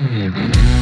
Música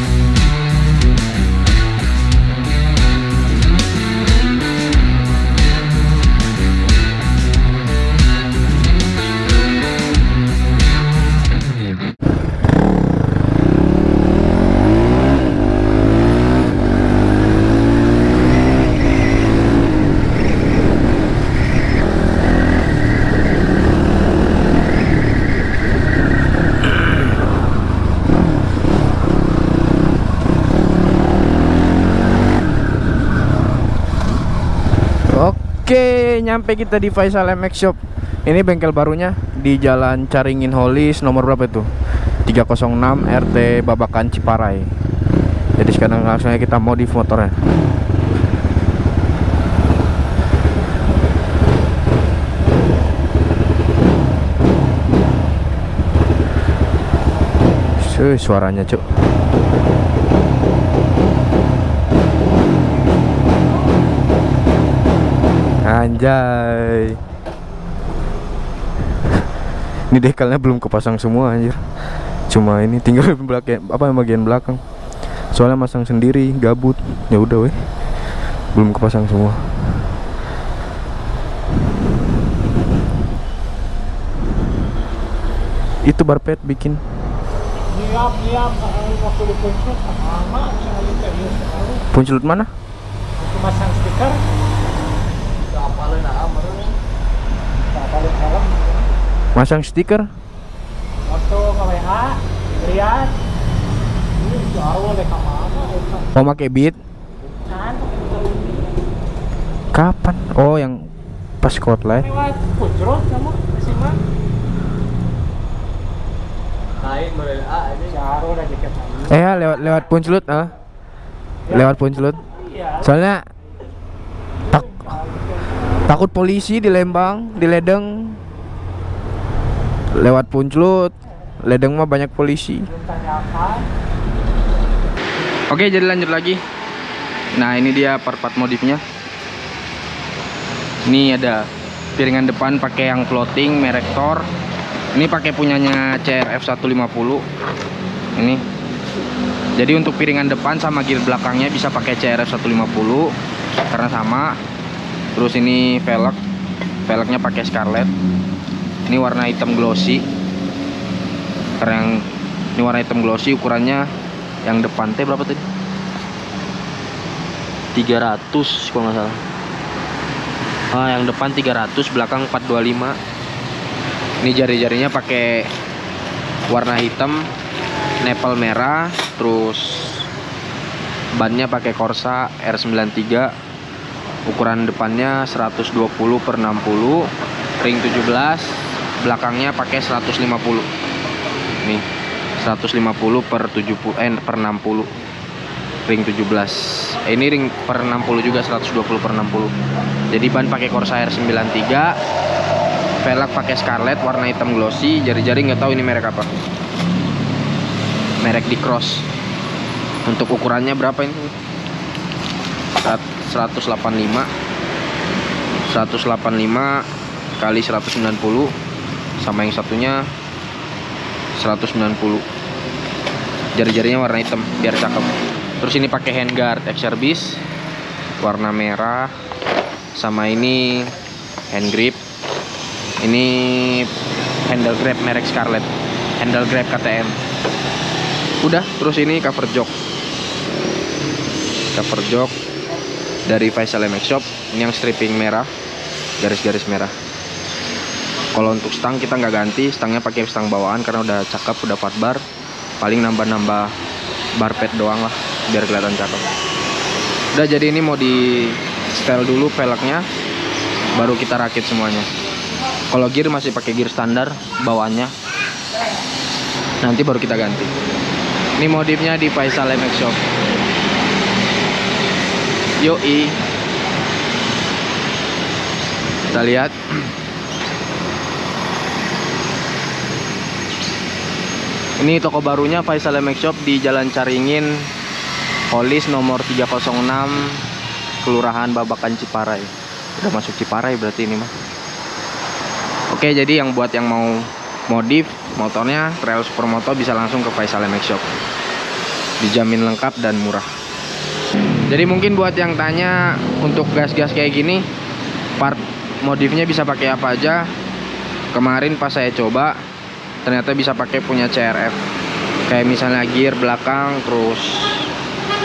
Oke, nyampe kita di Faisal MX Shop. Ini bengkel barunya di Jalan Caringin Holis nomor berapa itu? 306 RT Babakan Ciparai. Jadi sekarang langsung aja kita modif motornya. Suh, suaranya, Cuk. Anjay. Ini dekalnya belum kepasang semua anjir. Cuma ini tinggal belakang apa bagian belakang. Soalnya masang sendiri, gabut. Ya udah weh. Belum kepasang semua. Itu barpet bikin. Puncelut mana? Masang stiker. Masang stiker? Waktu nge-WA, lihat. Ini jauh oleh kamana. Oh, pakai beat. Kan. Kapan? Oh, yang pas spotlight. Lewat pucrot kamu, simak. Lain model A ini. Jauh lah jaket lagi. Eh, ya, lewat lewat puncelut ah. Lewat puncelut. Iya. Soalnya takut polisi di Lembang, di Ledeng. Lewat puncelut. Ledeng mah banyak polisi. Oke, jadi lanjut lagi. Nah, ini dia part-part modifnya. Ini ada piringan depan pakai yang floating merek Thor. Ini pakai punyanya CRF 150. Ini. Jadi untuk piringan depan sama gear belakangnya bisa pakai CRF 150 karena sama. Terus ini velg. Velgnya pakai Scarlett. Ini warna hitam glossy. Karena yang ini warna hitam glossy ukurannya yang depan teh berapa tadi? 300 kalau nggak salah. Ah, yang depan 300, belakang 425. Ini jari-jarinya pakai warna hitam, nepal merah, terus bannya pakai Corsa R93. Ukuran depannya 120 per 60, ring 17, belakangnya pakai 150. Nih, 150 per 70 eh per 60 ring 17 Eh, ini ring per 60 juga 120 per 60 jadi ban pakai Corsair 93 velg pakai Scarlett warna hitam glossy jari-jari nggak tahu ini merek apa. Merek di cross untuk ukurannya berapa ini 185 185 kali 190 sama yang satunya 190 jari-jarinya warna hitam biar cakep. Terus ini pakai handguard XRBis warna merah sama ini hand grip. Ini handle grab merek Scarlett handle grab KTM udah terus ini cover jok cover jok dari Faisal MX Shop ini yang stripping merah garis-garis merah. Kalau untuk stang kita nggak ganti stangnya pakai stang bawaan karena udah cakep udah 4 bar. Paling nambah-nambah bar pad doang lah biar kelihatan cakep. Udah jadi ini mau di setel dulu velgnya baru kita rakit semuanya. Kalau gear masih pakai gear standar bawaannya. Nanti baru kita ganti. Ini modifnya di Faisal MX Shop yoi. Kita lihat. Ini toko barunya Faisal MX Shop di Jalan Caringin Holis nomor 306 Kelurahan Babakan Ciparai. Udah masuk Ciparai berarti ini mah Oke jadi yang buat yang mau modif motornya Trail Supermoto bisa langsung ke Faisal MX Shop. Dijamin lengkap dan murah jadi mungkin buat yang tanya untuk gas-gas kayak gini part modifnya bisa pakai apa aja? Kemarin pas saya coba ternyata bisa pakai punya CRF kayak misalnya gear belakang terus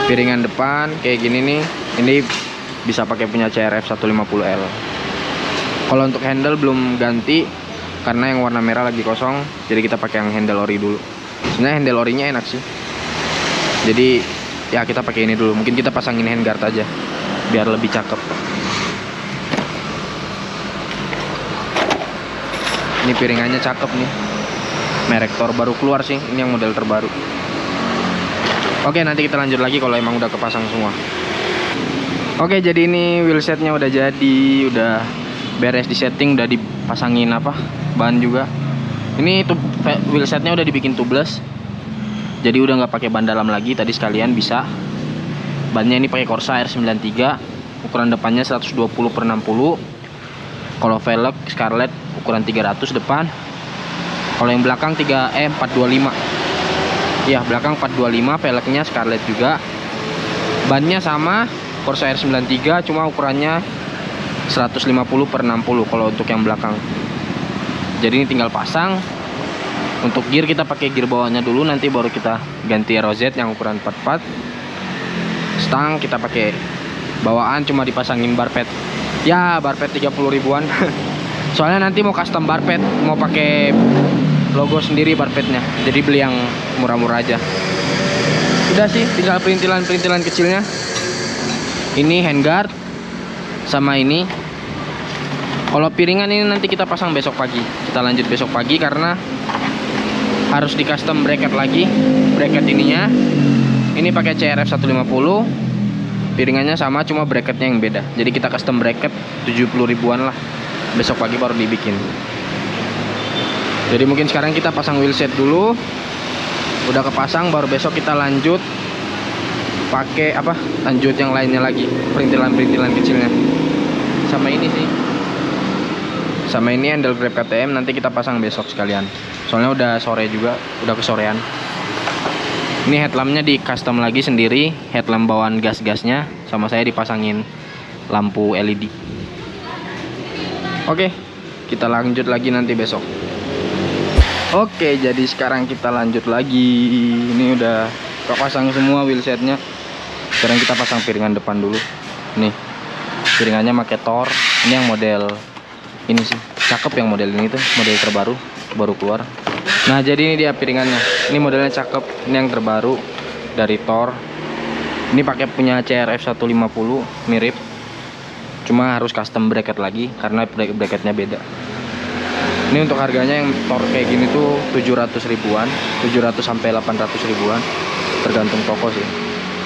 piringan depan kayak gini nih ini bisa pakai punya CRF 150L kalau untuk handle belum ganti karena yang warna merah lagi kosong jadi kita pakai yang handle ori dulu. Sebenarnya handle orinya enak sih. Jadi ya kita pakai ini dulu. Mungkin kita pasangin handguard aja biar lebih cakep. Ini piringannya cakep nih. Merek Thor baru keluar sih. Ini yang model terbaru. Oke nanti kita lanjut lagi kalau emang udah kepasang semua. Oke jadi ini wheelsetnya udah jadi udah beres di setting udah dipasangin apa ban juga. Ini tuh wheelsetnya udah dibikin tubeless jadi udah nggak pakai ban dalam lagi tadi sekalian bisa. Bannya ini pakai Corsa R93 ukuran depannya 120 per 60 kalau velg Scarlett ukuran 300 depan. Kalau yang belakang 3 eh 425 ya belakang 425 velgnya Scarlett juga. Bannya sama Corsa R93 cuma ukurannya 150 per 60 kalau untuk yang belakang. Jadi ini tinggal pasang untuk gear kita pakai gear bawahnya dulu nanti baru kita ganti ROZ yang ukuran 44 stang kita pakai bawaan cuma dipasangin bar pad ya bar pad 30 ribuan. Soalnya nanti mau custom bar pad mau pakai logo sendiri bar padnya jadi beli yang murah-murah aja. Udah sih tinggal perintilan-perintilan kecilnya. Ini handguard sama ini. Kalau piringan ini nanti kita pasang besok pagi. Kita lanjut besok pagi karena harus di custom bracket lagi bracket ininya. Ini pakai CRF 150 piringannya sama cuma bracketnya yang beda. Jadi kita custom bracket 70 ribuan lah. Besok pagi baru dibikin. Jadi mungkin sekarang kita pasang wheelset dulu. Udah kepasang baru besok kita lanjut pakai apa? Lanjut yang lainnya lagi perintilan-perintilan kecilnya. Sama ini sih. Sama ini handle grab KTM nanti kita pasang besok sekalian soalnya udah sore juga udah kesorean. Ini headlampnya di custom lagi sendiri headlamp bawaan gas-gasnya sama saya dipasangin lampu LED oke kita lanjut lagi nanti besok. Oke jadi sekarang kita lanjut lagi. Ini udah kepasang semua wheelsetnya sekarang kita pasang piringan depan dulu. Nih piringannya pakai Thor. Ini yang model ini sih. Cakep yang model ini tuh model terbaru baru keluar nah jadi ini dia piringannya. Ini modelnya cakep. Ini yang terbaru dari Thor. Ini pakai punya CRF 150 mirip. Cuma harus custom bracket lagi karena bracketnya beda. Ini untuk harganya yang Thor kayak gini tuh 700 ribuan 700 sampai 800 ribuan. Tergantung toko sih.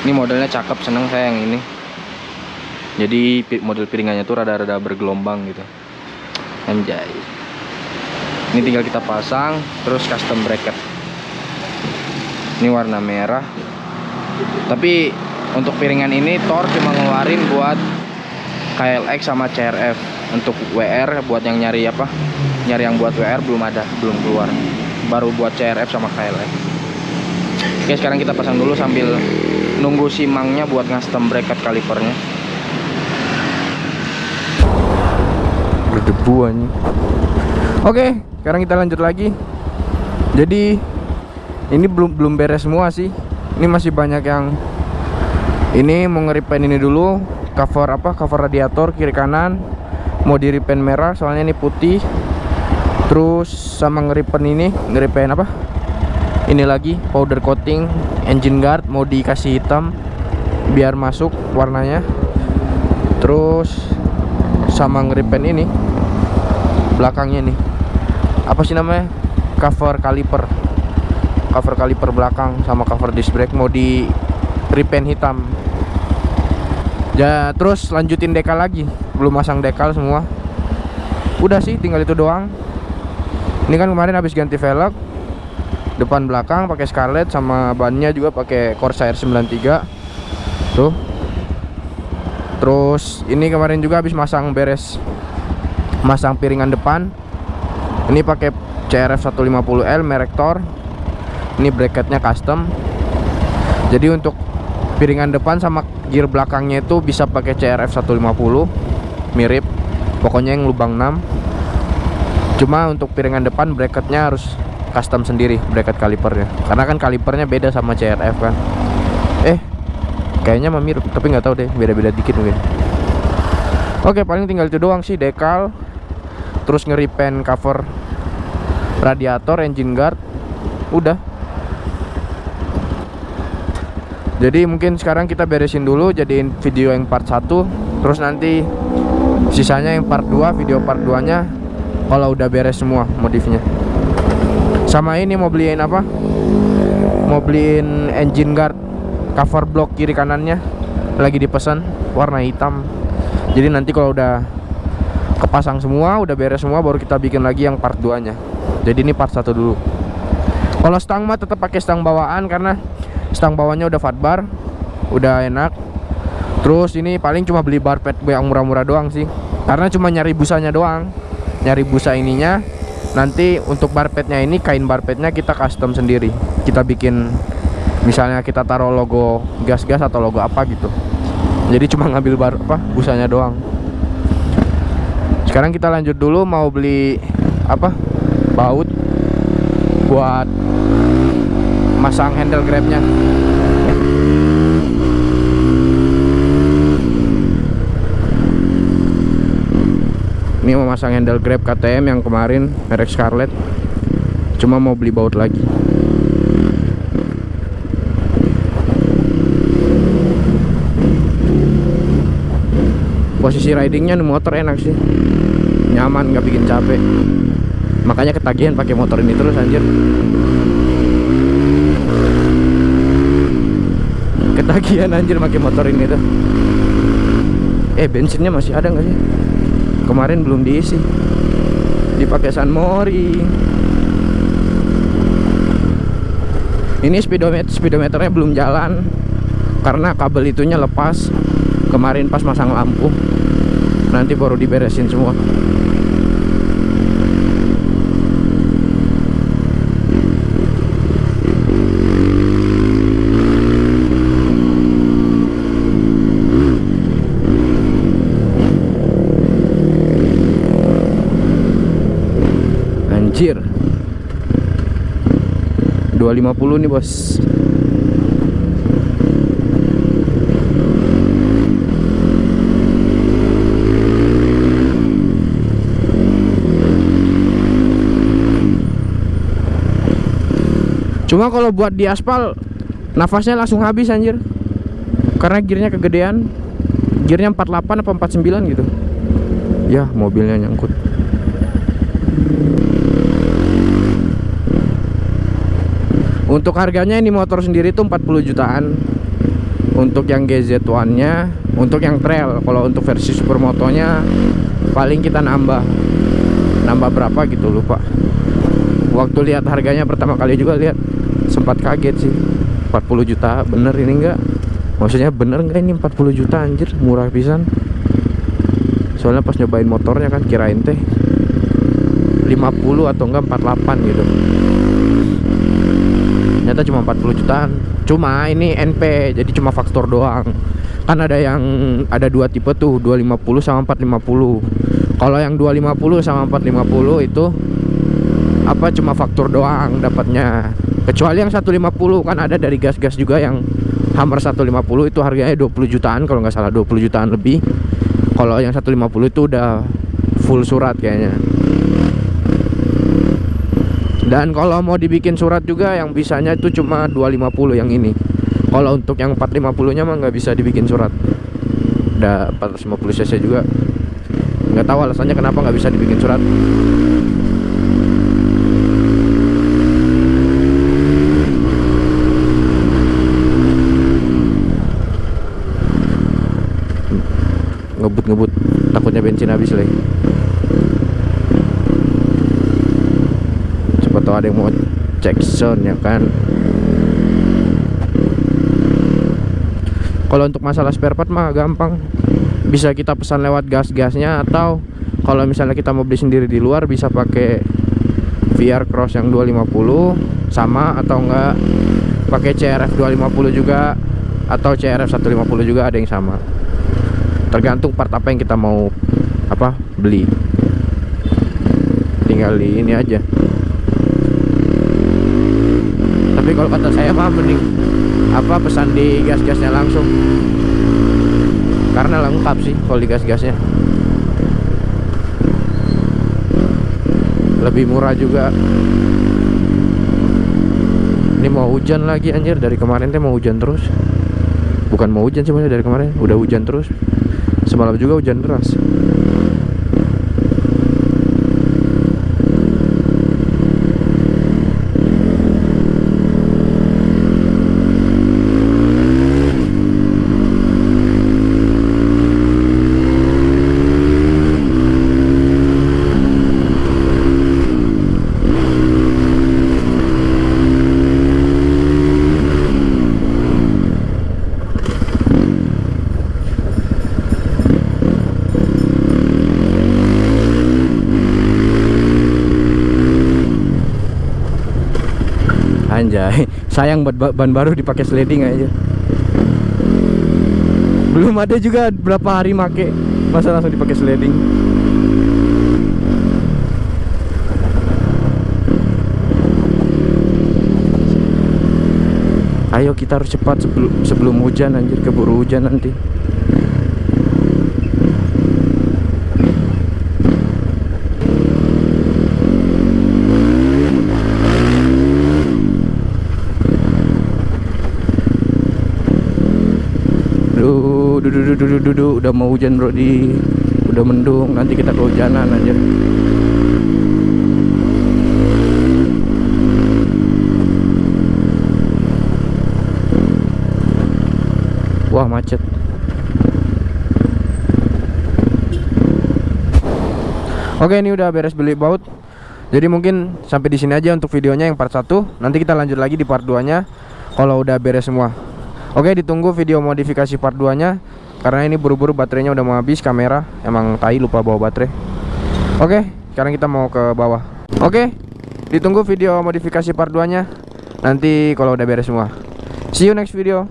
Ini modelnya cakep seneng saya yang ini. Jadi model piringannya tuh rada-rada bergelombang gitu. Anjay ini tinggal kita pasang terus custom bracket. Ini warna merah. Tapi untuk piringan ini Thor cuma ngeluarin buat KLX sama CRF untuk WR buat yang nyari apa? Nyari yang buat WR belum ada belum keluar. Baru buat CRF sama KLX oke sekarang kita pasang dulu sambil nunggu simangnya buat custom bracket kalipernya. Berdebu ini oke sekarang kita lanjut lagi. Jadi ini belum belum beres semua sih. Ini masih banyak yang ini mau ngeripen ini dulu. Cover apa? Cover radiator kiri kanan. Mau di repaint merah soalnya ini putih. Terus sama ngeripen ini. Ngeripen apa? Ini lagi powder coating engine guard mau dikasih hitam. Biar masuk warnanya. Terus sama ngeripen ini. Belakangnya nih apa sih namanya? Cover kaliper cover kaliper belakang sama cover disc brake mau di repaint hitam. Ya terus lanjutin dekal lagi. Belum masang dekal semua. Udah sih tinggal itu doang. Ini kan kemarin habis ganti velg. Depan belakang pakai Scarlett sama bannya juga pakai Corsair 93 tuh. Terus ini kemarin juga habis masang beres. Masang piringan depan ini pakai CRF 150L merek Thor. Ini bracketnya custom. Jadi untuk piringan depan sama gear belakangnya itu bisa pakai CRF 150 mirip. Pokoknya yang lubang 6 cuma untuk piringan depan bracketnya harus custom sendiri bracket kalipernya. Karena kan kalipernya beda sama CRF kan. Eh kayaknya mirip tapi nggak tahu deh beda-beda dikit mungkin. Oke paling tinggal itu doang sih dekal terus ngeripen cover radiator engine guard udah. Jadi mungkin sekarang kita beresin dulu jadiin video yang part 1 terus nanti sisanya yang part 2 video part 2 nya kalau udah beres semua modifnya. Sama ini mau beliin apa? Mau beliin engine guard cover block kiri kanannya. Lagi dipesan warna hitam. Jadi nanti kalau udah kepasang semua udah beres semua baru kita bikin lagi yang part 2 nya jadi ini part 1 dulu. Kalau stang mah tetap pakai stang bawaan karena stang bawahnya udah fatbar udah enak. Terus ini paling cuma beli bar pad yang murah-murah doang sih. Karena cuma nyari busanya doang. Nyari busa ininya. Nanti untuk bar padnya ini kain bar padnya kita custom sendiri. Kita bikin misalnya kita taruh logo gas-gas atau logo apa gitu. Jadi cuma ngambil bar apa busanya doang sekarang kita lanjut dulu mau beli apa baut buat masang handle grabnya. Ini mau masang handle grab KTM yang kemarin merek Scarlett. Cuma mau beli baut lagi posisi ridingnya nih motor enak sih. Nyaman nggak bikin capek. Makanya ketagihan pakai motor ini terus anjir. Ketagihan anjir pakai motor ini tuh. Eh bensinnya masih ada nggak sih? Kemarin belum diisi. Dipakai San Mori. Ini speedometer speedometernya belum jalan. Karena kabel itunya lepas kemarin pas masang lampu nanti baru diberesin semua. Anjir. 250 nih bos Cuma kalau buat di aspal nafasnya langsung habis anjir. Karena gearnya kegedean. Gearnya 48 apa 49 gitu. Ya, mobilnya nyangkut. Untuk harganya ini motor sendiri tuh 40 jutaan. Untuk yang GZ1-nya, untuk yang trail, kalau untuk versi supermotonya paling kita nambah. Nambah berapa gitu lupa. Waktu lihat harganya pertama kali juga lihat sempat kaget sih. 40 juta bener ini enggak? Maksudnya bener enggak ini 40 juta anjir? Murah pisan. Soalnya pas nyobain motornya kan kirain teh 50 atau enggak 48 gitu. Ternyata cuma 40 jutaan. Cuma ini NP jadi cuma faktor doang. Kan ada yang ada dua tipe tuh 250 sama 450 kalau yang 250 sama 450 itu apa cuma faktor doang dapatnya kecuali yang 150 kan ada dari gas-gas juga yang Hammer 150 itu harganya 20 jutaan kalau nggak salah 20 jutaan lebih. Kalau yang 150 itu udah full surat kayaknya. Dan kalau mau dibikin surat juga yang bisanya itu cuma 250 yang ini. Kalau untuk yang 450 nya mah nggak bisa dibikin surat. Udah 450 cc juga. Nggak tahu alasannya kenapa nggak bisa dibikin surat takutnya bensin habis lagi coba tahu ada yang mau cek sound ya kan? Kalau untuk masalah spare part mah gampang. Bisa kita pesan lewat gas-gasnya atau kalau misalnya kita mau beli sendiri di luar bisa pakai VR Cross yang 250 sama atau enggak pakai CRF 250 juga atau CRF 150 juga ada yang sama tergantung part apa yang kita mau apa beli. Tinggal di ini aja. Tapi kalau kata saya mah mending apa pesan di gas-gasnya langsung. Karena lengkap sih kalau di gas-gasnya. Lebih murah juga. Ini mau hujan lagi anjir. Dari kemarin teh mau hujan terus. Bukan mau hujan sebenarnya dari kemarin. Udah hujan terus semalam juga hujan deras Anjay, sayang buat ba- ban baru dipakai sliding aja. Belum ada juga berapa hari make, masa langsung dipakai sliding. Ayo kita harus cepat sebelum sebelum hujan anjir keburu hujan nanti. Duh, duh, duh, udah mau hujan bro di udah mendung nanti kita kehujanan anjir. Wah macet. Oke ini udah beres beli baut. Jadi mungkin sampai di sini aja untuk videonya yang part 1. Nanti kita lanjut lagi di part 2-nya kalau udah beres semua. Oke ditunggu video modifikasi part 2-nya karena ini buru-buru baterainya udah mau habis kamera. Emang tai lupa bawa baterai. Oke, sekarang kita mau ke bawah. Oke, ditunggu video modifikasi part 2-nya. Nanti kalau udah beres semua. See you next video.